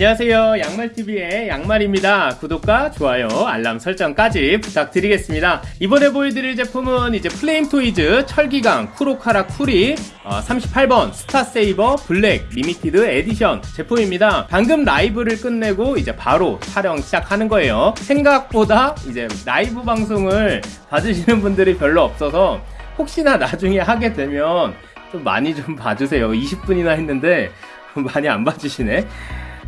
안녕하세요. 양말TV의 양말입니다. 구독과 좋아요 알람 설정까지 부탁드리겠습니다. 이번에 보여드릴 제품은 이제 Flame Toys 철기강 쿠로카라쿠리 38번 Star Saber Black Limited Edition 제품입니다. 방금 라이브를 끝내고 이제 바로 촬영 시작하는 거예요. 생각보다 이제 라이브 방송을 봐주시는 분들이 별로 없어서 혹시나 나중에 하게 되면 좀 많이 좀 봐주세요. 20분이나 했는데 많이 안 봐주시네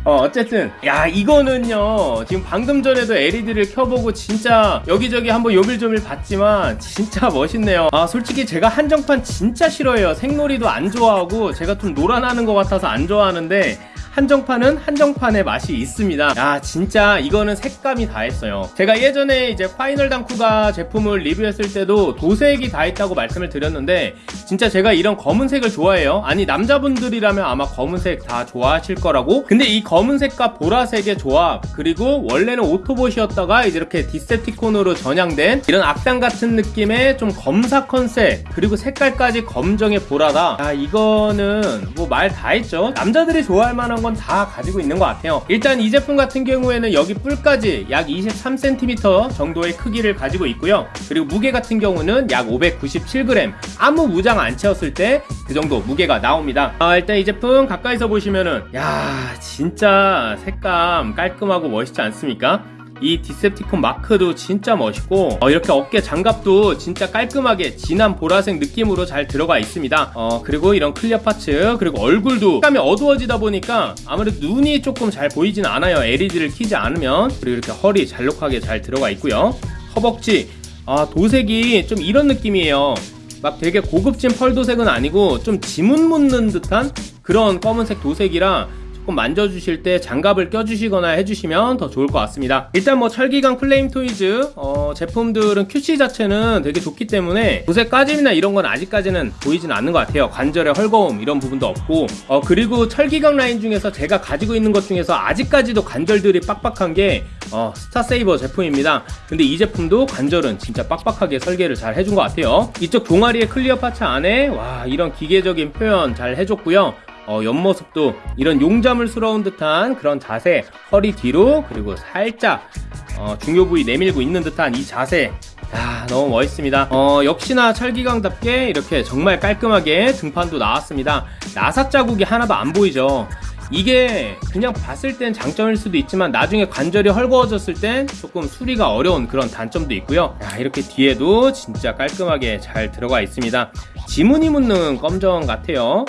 어, 어쨌든. 야 이거는요. 지금 방금 전에도 LED를 켜보고 진짜 여기저기 한번 요밀조밀 봤지만 진짜 멋있네요. 아 솔직히 제가 한정판 진짜 싫어해요. 생놀이도 안 좋아하고 제가 좀 노란하는 것 같아서 안 좋아하는데 한정판은 한정판의 맛이 있습니다. 야 진짜 이거는 색감이 다 했어요. 제가 예전에 이제 파이널 당쿠가 제품을 리뷰했을 때도 도색이 다 했다고 말씀을 드렸는데 진짜 제가 이런 검은색을 좋아해요. 아니 남자분들이라면 아마 검은색 다 좋아하실 거라고? 근데 이 검은색과 보라색의 조합 그리고 원래는 오토봇이었다가 이제 이렇게 디셉티콘으로 전향된 이런 악당 같은 느낌의 좀 검사 컨셉 그리고 색깔까지 검정의 보라다. 야 이거는 뭐 말 다 했죠. 남자들이 좋아할 만한 건 다 가지고 있는 것 같아요. 일단 이 제품 같은 경우에는 여기 뿔까지 약 23cm 정도의 크기를 가지고 있고요. 그리고 무게 같은 경우는 약 597g 아무 무장 안 채웠을 때 그 정도 무게가 나옵니다. 아, 일단 이 제품 가까이서 보시면은 야 진짜 색감 깔끔하고 멋있지 않습니까? 이 Decepticon 마크도 진짜 멋있고 어, 이렇게 어깨 장갑도 진짜 깔끔하게 진한 보라색 느낌으로 잘 들어가 있습니다. 어, 그리고 이런 clear parts 그리고 얼굴도 색감이 어두워지다 보니까 아무래도 눈이 조금 잘 보이진 않아요. LED를 키지 않으면. 그리고 이렇게 허리 잘록하게 잘 들어가 있고요. 허벅지. 아 도색이 좀 이런 느낌이에요. 막 되게 고급진 pearl 도색은 아니고 좀 지문 묻는 듯한 그런 검은색 도색이라 조금 만져주실 때 장갑을 껴주시거나 해주시면 더 좋을 것 같습니다. 일단 뭐 철기강 Flame Toys 어, 제품들은 QC 자체는 되게 좋기 때문에 도색 까짐이나 이런 건 아직까지는 보이진 않는 것 같아요. 관절의 헐거움 이런 부분도 없고. 어, 그리고 철기강 라인 중에서 제가 가지고 있는 것 중에서 아직까지도 관절들이 빡빡한 게 어, Star Saber 제품입니다. 근데 이 제품도 관절은 진짜 빡빡하게 설계를 잘 해준 것 같아요. 이쪽 종아리의 clear parts 안에 와 이런 기계적인 표현 잘 해줬고요 어, 옆모습도 이런 용자물스러운 듯한 그런 자세 허리 뒤로 그리고 살짝 어, 중요 부위 내밀고 있는 듯한 이 자세. 야, 너무 멋있습니다. 어, 역시나 철기강답게 이렇게 정말 깔끔하게 등판도 나왔습니다. 나사 자국이 하나도 안 보이죠. 이게 그냥 봤을 땐 장점일 수도 있지만 나중에 관절이 헐거워졌을 땐 조금 수리가 어려운 그런 단점도 있고요. 야, 이렇게 뒤에도 진짜 깔끔하게 잘 들어가 있습니다. 지문이 묻는 검정 같아요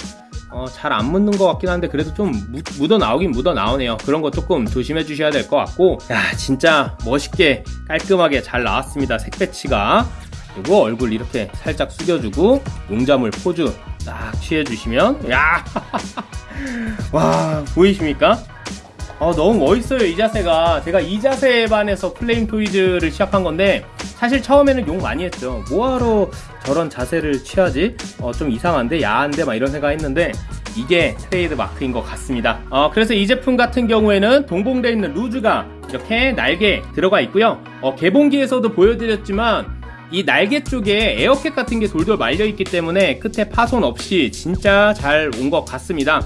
어, 잘 안 묻는 것 같긴 한데 그래도 좀 묻 어 나오긴 묻어 나오네요. 그런 거 조금 조심해 주셔야 될 것 같고. 야 진짜 멋있게 깔끔하게 잘 나왔습니다 색 배치가. 그리고 얼굴 이렇게 살짝 숙여주고 용자물 포즈 딱 취해주시면 야 와 보이십니까? 어, 너무 멋있어요 이 자세가. 제가 이 자세에 반해서 Flame Toys를 시작한 건데 사실 처음에는 욕 많이 했죠. 뭐하러 저런 자세를 취하지? 어, 좀 이상한데? 야한데? 막 이런 생각 했는데 이게 트레이드 마크인 것 같습니다. 어, 그래서 이 제품 같은 경우에는 동봉되어 있는 loose가 이렇게 날개 들어가 있고요. 어, 개봉기에서도 보여드렸지만 이 날개 쪽에 에어캡 같은 게 돌돌 말려 있기 때문에 끝에 파손 없이 진짜 잘 온 것 같습니다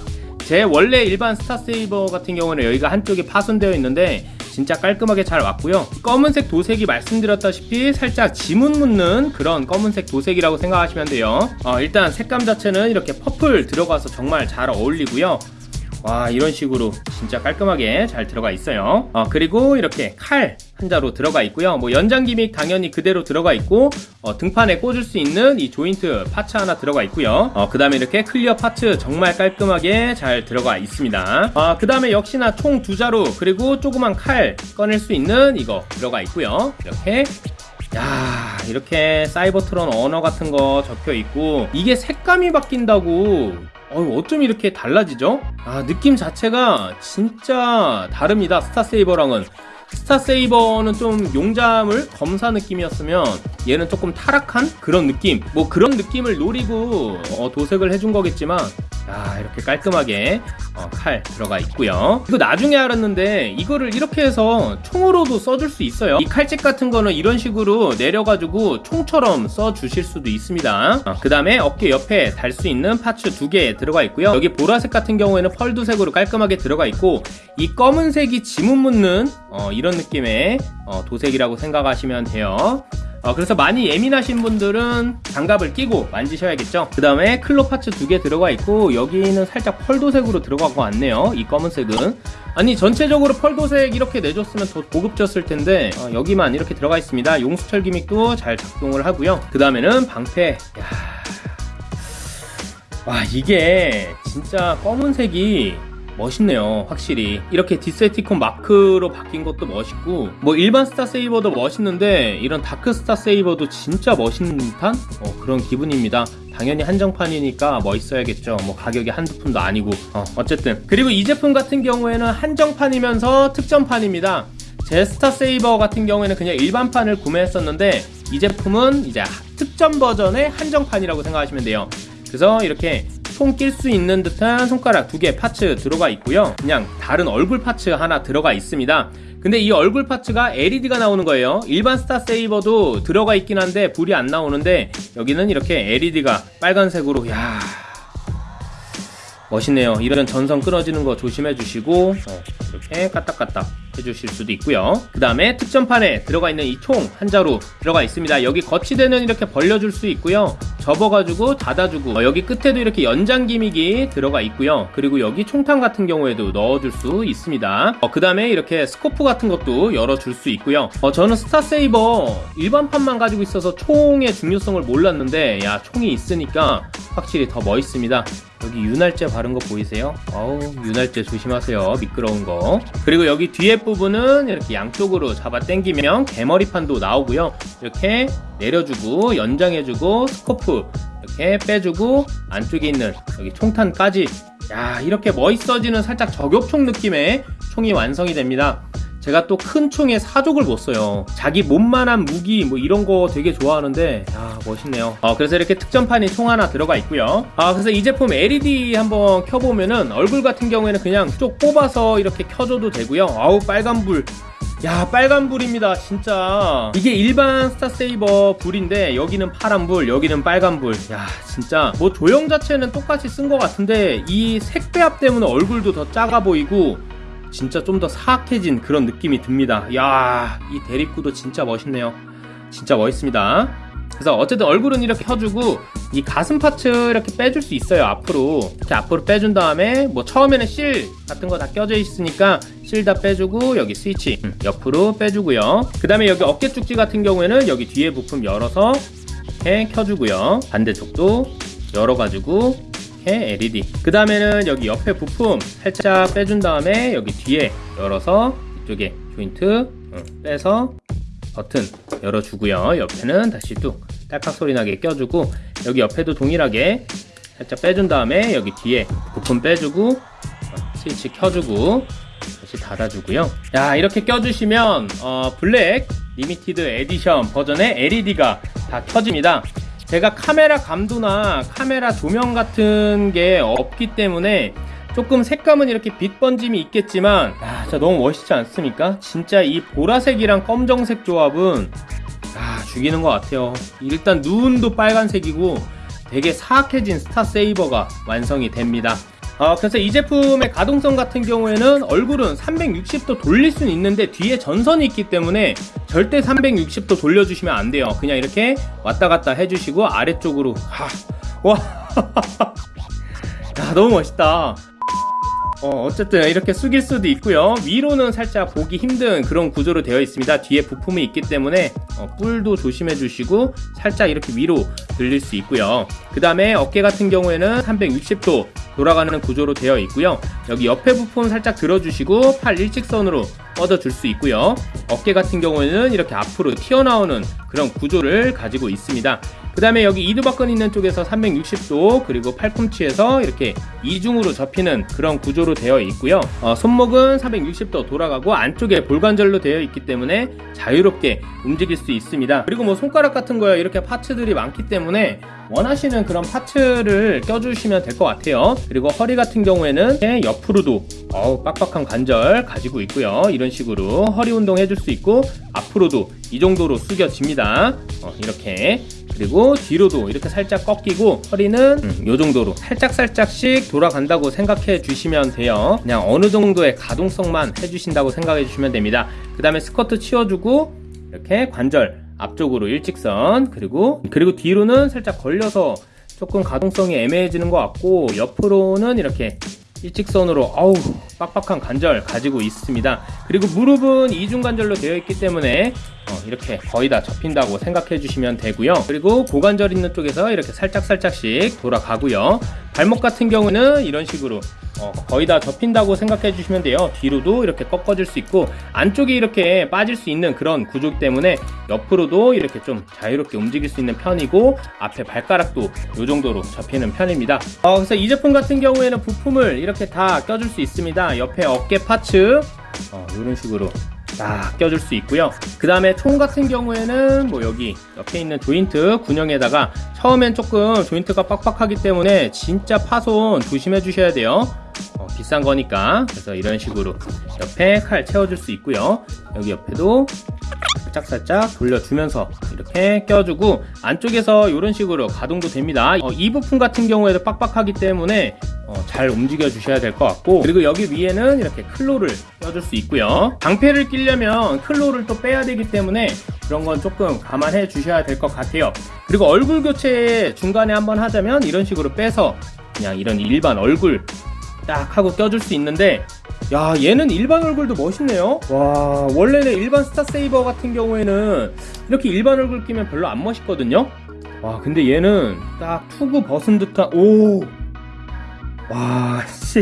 제 원래 일반 Star Saber 같은 경우는 여기가 한쪽이 파손되어 있는데 진짜 깔끔하게 잘 왔고요. 검은색 도색이 말씀드렸다시피 살짝 지문 묻는 그런 검은색 도색이라고 생각하시면 돼요. 어, 일단 색감 자체는 이렇게 purple 들어가서 정말 잘 어울리고요 와 이런 식으로 진짜 깔끔하게 잘 들어가 있어요. 어, 그리고 이렇게 칼 한자로 들어가 있고요. 뭐 연장 gimmick 당연히 그대로 들어가 있고 어, 등판에 꽂을 수 있는 이 조인트 parts 하나 들어가 있고요. 어, 그 다음에 이렇게 clear parts 정말 깔끔하게 잘 들어가 있습니다. 어, 그 다음에 역시나 총 두 자루 그리고 조그만 칼 꺼낼 수 있는 이거 들어가 있고요. 이렇게. 야 이렇게 Cybertron 언어 같은 거 적혀 있고 이게 색감이 바뀐다고 어, 어쩜 이렇게 달라지죠? 아, 느낌 자체가 진짜 다릅니다. Star Saber랑은. 스타세이버는 좀 용잠을 검사 느낌이었으면 얘는 조금 타락한 그런 느낌 뭐 그런 느낌을 노리고 어, 도색을 해준 거겠지만 아 이렇게 깔끔하게 어, 칼 들어가 있고요. 이거 나중에 알았는데 이거를 이렇게 해서 총으로도 써줄 수 있어요. 이 칼집 같은 거는 이런 식으로 내려가지고 총처럼 써주실 수도 있습니다. 어, 그 다음에 어깨 옆에 달 수 있는 파츠 두 개 들어가 있고요. 여기 보라색 같은 경우에는 펄두색으로 깔끔하게 들어가 있고 이 검은색이 지문 묻는 어, 이런 느낌의 어, 도색이라고 생각하시면 돼요 어, 그래서 많이 예민하신 분들은 장갑을 끼고 만지셔야겠죠? 그 다음에 클로 파츠 두 개 들어가 있고 여기는 살짝 펄도색으로 들어가고 왔네요 이 검은색은. 아니 전체적으로 펄도색 이렇게 내줬으면 더 고급졌을 텐데 어, 여기만 이렇게 들어가 있습니다. 용수철 기믹도 잘 작동을 하고요. 그 다음에는 방패. 야... 와 이게 진짜 검은색이 멋있네요 확실히. 이렇게 Decepticon 마크로 바뀐 것도 멋있고 뭐 일반 Star Saber도 멋있는데 이런 Dark Star Saber도 진짜 멋있는 듯한? 어, 그런 기분입니다. 당연히 한정판이니까 멋있어야겠죠. 뭐 가격이 한두 푼도 아니고. 어, 어쨌든. 그리고 이 제품 같은 경우에는 한정판이면서 특전판입니다. 제 Star Saber 같은 경우에는 그냥 일반판을 구매했었는데 이 제품은 이제 특전 버전의 한정판이라고 생각하시면 돼요. 그래서 이렇게 손 낄 수 있는 듯한 손가락 두 개 파츠 들어가 있고요. 그냥 다른 얼굴 파츠 하나 들어가 있습니다. 근데 이 얼굴 파츠가 LED가 나오는 거예요. 일반 스타 세이버도 들어가 있긴 한데 불이 안 나오는데 여기는 이렇게 LED가 빨간색으로 야 멋있네요. 이런 전선 끊어지는 거 조심해 주시고 어, 이렇게 까딱까딱 해주실 수도 있고요. 그 다음에 특전판에 들어가 있는 이 총 한 자루 들어가 있습니다. 여기 거치대는 이렇게 벌려줄 수 있고요. 접어가지고 닫아주고 어, 여기 끝에도 이렇게 연장 gimmick이 들어가 있고요. 그리고 여기 총탄 같은 경우에도 넣어줄 수 있습니다. 어, 그 다음에 이렇게 scope 같은 것도 열어줄 수 있고요. 어, 저는 Star Saber 일반판만 가지고 있어서 총의 중요성을 몰랐는데 야 총이 있으니까 확실히 더 멋있습니다. 여기 윤활제 바른 거 보이세요? 어우 윤활제 조심하세요. 미끄러운 거. 그리고 여기 뒤에 부분은 이렇게 양쪽으로 잡아 당기면 개머리판도 나오고요. 이렇게 내려주고 연장해주고 스코프 이렇게 빼주고 안쪽에 있는 여기 총탄까지. 야 이렇게 멋있어지는 살짝 저격총 느낌의 총이 완성이 됩니다 제가 또 큰 총에 사족을 못 써요. 자기 몸만한 무기 뭐 이런 거 되게 좋아하는데 야 멋있네요. 어, 그래서 이렇게 특전판이 총 하나 들어가 있고요. 아 그래서 이 제품 LED 한번 켜보면은 얼굴 같은 경우에는 그냥 쭉 뽑아서 이렇게 켜줘도 되고요. 아우 빨간불. 야 빨간불입니다 진짜. 이게 일반 스타세이버 불인데 여기는 파란불 여기는 빨간불. 야 진짜. 뭐 조형 자체는 똑같이 쓴 것 같은데 이 색배합 때문에 얼굴도 더 작아 보이고 진짜 좀 더 사악해진 그런 느낌이 듭니다. 야, 이 대립구도 진짜 멋있네요. 진짜 멋있습니다. 그래서 어쨌든 얼굴은 이렇게 켜주고 이 가슴 파츠 이렇게 빼줄 수 있어요 앞으로 이렇게 앞으로 빼준 다음에 뭐 처음에는 실 같은 거 다 껴져 있으니까 실 다 빼주고 여기 스위치 음, 옆으로 빼주고요 그 다음에 여기 어깨 쭉지 같은 경우에는 여기 뒤에 부품 열어서 이렇게 켜주고요 반대쪽도 열어가지고 이렇게 LED 그 다음에는 여기 옆에 부품 살짝 빼준 다음에 여기 뒤에 열어서 이쪽에 조인트 빼서 버튼 열어주고요. 옆에는 다시 뚝 딸깍 소리 나게 껴주고 여기 옆에도 동일하게 살짝 빼준 다음에 여기 뒤에 부품 빼주고 스위치 켜주고 다시 닫아주고요. 야 이렇게 껴주시면 어, Black Limited Edition 버전의 LED가 다 켜집니다 제가 카메라 감도나 카메라 조명 같은 게 없기 때문에 조금 색감은 이렇게 빛 번짐이 있겠지만 야, 진짜 너무 멋있지 않습니까? 진짜 이 보라색이랑 검정색 조합은 아, 죽이는 것 같아요 일단 눈도 빨간색이고 되게 사악해진 스타 세이버가 완성이 됩니다 어, 그래서 이 제품의 가동성 같은 경우에는 얼굴은 360도 돌릴 수는 있는데 뒤에 전선이 있기 때문에 절대 360도 돌려주시면 안 돼요. 그냥 이렇게 왔다 갔다 해주시고 아래쪽으로 하, 와, 야 너무 멋있다. 어, 어쨌든 이렇게 숙일 수도 있고요. 위로는 살짝 보기 힘든 그런 구조로 되어 있습니다. 뒤에 부품이 있기 때문에 어, 뿔도 조심해 주시고 살짝 이렇게 위로 들릴 수 있고요. 그 다음에 어깨 같은 경우에는 360도 돌아가는 구조로 되어 있고요. 여기 옆에 부품 살짝 들어주시고 팔 일직선으로 뻗어줄 수 있고요. 어깨 같은 경우에는 이렇게 앞으로 튀어나오는 그런 구조를 가지고 있습니다 그 다음에 여기 이두박근 있는 쪽에서 360도 그리고 팔꿈치에서 이렇게 이중으로 접히는 그런 구조로 되어 있고요. 어, 손목은 360도 돌아가고 안쪽에 볼관절로 되어 있기 때문에 자유롭게 움직일 수 있습니다. 그리고 뭐 손가락 같은 거에 이렇게 파츠들이 많기 때문에 원하시는 그런 파츠를 껴주시면 될 것 같아요. 그리고 허리 같은 경우에는 옆으로도 어우 빡빡한 관절 가지고 있고요. 이런 식으로 허리 운동 해줄 수 있고 앞으로도 이 정도로 숙여집니다. 어, 이렇게 그리고 뒤로도 이렇게 살짝 꺾이고 허리는 음, 요 정도로 살짝 살짝씩 돌아간다고 생각해 주시면 돼요. 그냥 어느 정도의 가동성만 해주신다고 생각해 주시면 됩니다. 그 다음에 스쿼트 치워주고 이렇게 관절 앞쪽으로 일직선 그리고 그리고 뒤로는 살짝 걸려서 조금 가동성이 애매해지는 것 같고 옆으로는 이렇게 일직선으로 어우 빡빡한 관절 가지고 있습니다. 그리고 무릎은 이중관절로 되어 있기 때문에 어, 이렇게 거의 다 접힌다고 생각해 주시면 되고요. 그리고 고관절 있는 쪽에서 이렇게 살짝 살짝씩 돌아가고요 발목 같은 경우는 이런 식으로 어, 거의 다 접힌다고 생각해 주시면 돼요. 뒤로도 이렇게 꺾어질 수 있고 안쪽이 이렇게 빠질 수 있는 그런 구조 때문에 옆으로도 이렇게 좀 자유롭게 움직일 수 있는 편이고 앞에 발가락도 이 정도로 접히는 편입니다. 어, 그래서 이 제품 같은 경우에는 부품을 이렇게 다 껴줄 수 있습니다. 옆에 어깨 파츠 어, 이런 식으로 딱 껴줄 수 있고요. 그 다음에 총 같은 경우에는 뭐 여기 옆에 있는 조인트 군형에다가 처음엔 조금 조인트가 빡빡하기 때문에 진짜 파손 조심해 주셔야 돼요. 어, 비싼 거니까. 그래서 이런 식으로 옆에 칼 채워줄 수 있고요. 여기 옆에도 살짝살짝 돌려주면서 이렇게 껴주고 안쪽에서 이런 식으로 가동도 됩니다. 어, 이 부품 같은 경우에도 빡빡하기 때문에 어, 잘 움직여 주셔야 될 것 같고 그리고 여기 위에는 이렇게 클로를 껴줄 수 있고요. 방패를 끼려면 클로를 또 빼야 되기 때문에 그런 건 조금 감안해 주셔야 될 것 같아요. 그리고 얼굴 교체 중간에 한번 하자면 이런 식으로 빼서 그냥 이런 일반 얼굴 딱 하고 껴줄 수 있는데 야 얘는 일반 얼굴도 멋있네요 와 원래는 일반 스타세이버 같은 경우에는 이렇게 일반 얼굴 끼면 별로 안 멋있거든요 와 근데 얘는 딱 투구 벗은 듯한 오 와, 씨.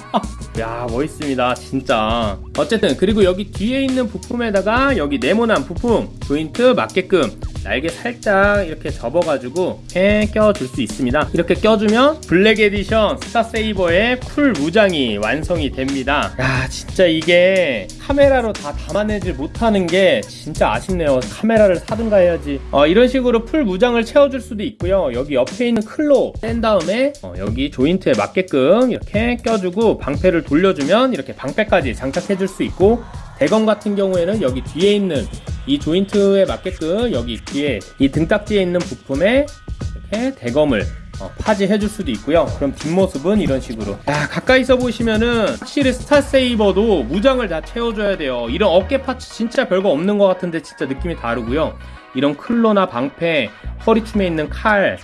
야, 멋있습니다. 진짜. 어쨌든, 그리고 여기 뒤에 있는 부품에다가 여기 네모난 부품, 조인트 맞게끔 날개 살짝 이렇게 접어가지고 이렇게 껴줄 수 있습니다. 이렇게 껴주면 Black Edition Star Saber의 full 무장이 완성이 됩니다. 야, 진짜 이게 카메라로 다 담아내질 못하는 게 진짜 아쉽네요. 카메라를 사든가 해야지. 어, 이런 식으로 full 무장을 채워줄 수도 있고요. 여기 옆에 있는 claw 뺀 다음에 어, 여기 조인트에 맞게끔 이렇게 껴주고 방패를 돌려주면 이렇게 방패까지 장착해 줄 수 있고 대검 같은 경우에는 여기 뒤에 있는 이 조인트에 맞게끔 여기 뒤에 이 등딱지에 있는 부품에 이렇게 대검을 어, 파지해 줄 수도 있고요. 그럼 뒷모습은 이런 식으로. 야 가까이서 보시면은 확실히 스타세이버도 무장을 다 채워줘야 돼요. 이런 어깨 파츠 진짜 별거 없는 것 같은데 진짜 느낌이 다르고요. 이런 클로나 방패 허리춤에 있는 칼 야,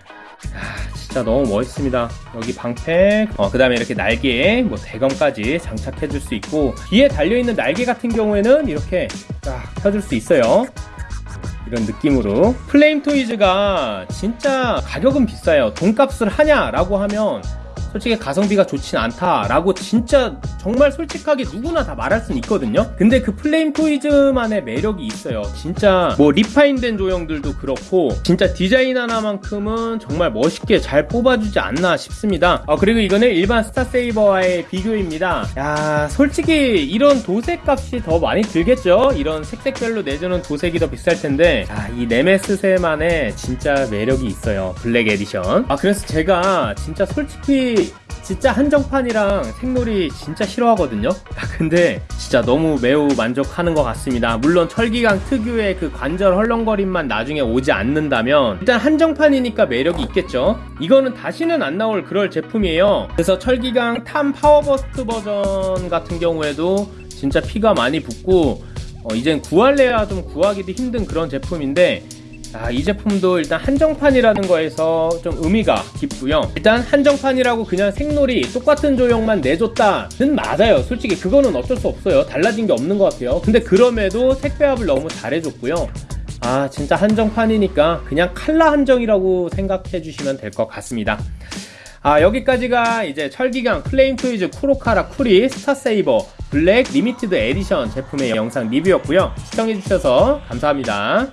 진짜 너무 멋있습니다. 여기 방패 어, 그 다음에 이렇게 날개에 뭐 대검까지 장착해 줄 수 있고 뒤에 달려있는 날개 같은 경우에는 이렇게 딱 펴줄 수 있어요. 이런 느낌으로. 플레임 토이즈가 진짜 가격은 비싸요. 돈값을 하냐라고 하면 솔직히 가성비가 좋진 않다라고 진짜 정말 솔직하게 누구나 다 말할 수는 있거든요. 근데 그 플레임 토이즈만의 매력이 있어요. 진짜 뭐 refine된 조형들도 그렇고 진짜 디자인 하나만큼은 정말 멋있게 잘 뽑아주지 않나 싶습니다. 아 그리고 이거는 일반 스타세이버와의 비교입니다. 야 솔직히 이런 도색 값이 더 많이 들겠죠? 이런 색색별로 내주는 도색이 더 비쌀 텐데. 아, 이 네메스세만의 진짜 매력이 있어요. black edition. 아 그래서 제가 진짜 솔직히 진짜 한정판이랑 색놀이 진짜 싫어하거든요? 아, 근데 진짜 너무 매우 만족하는 것 같습니다. 물론 철기강 특유의 그 관절 헐렁거림만 나중에 오지 않는다면 일단 한정판이니까 매력이 있겠죠? 이거는 다시는 안 나올 그럴 제품이에요. 그래서 철기강 탐 파워버스트 버전 같은 경우에도 진짜 P가 많이 붙고 어, 이젠 구할래야 좀 구하기도 힘든 그런 제품인데 아, 이 제품도 일단 한정판이라는 거에서 좀 의미가 깊고요. 일단 한정판이라고 그냥 색놀이 똑같은 조형만 내줬다는 맞아요. 솔직히 그거는 어쩔 수 없어요. 달라진 게 없는 것 같아요. 근데 그럼에도 색배합을 너무 잘해줬고요. 아 진짜 한정판이니까 그냥 칼라 한정이라고 생각해 주시면 될 것 같습니다. 아 여기까지가 이제 철기강 플레임 토이즈 쿠로카라 쿠리 스타세이버 black limited edition 제품의 영상 리뷰였고요. 시청해주셔서 감사합니다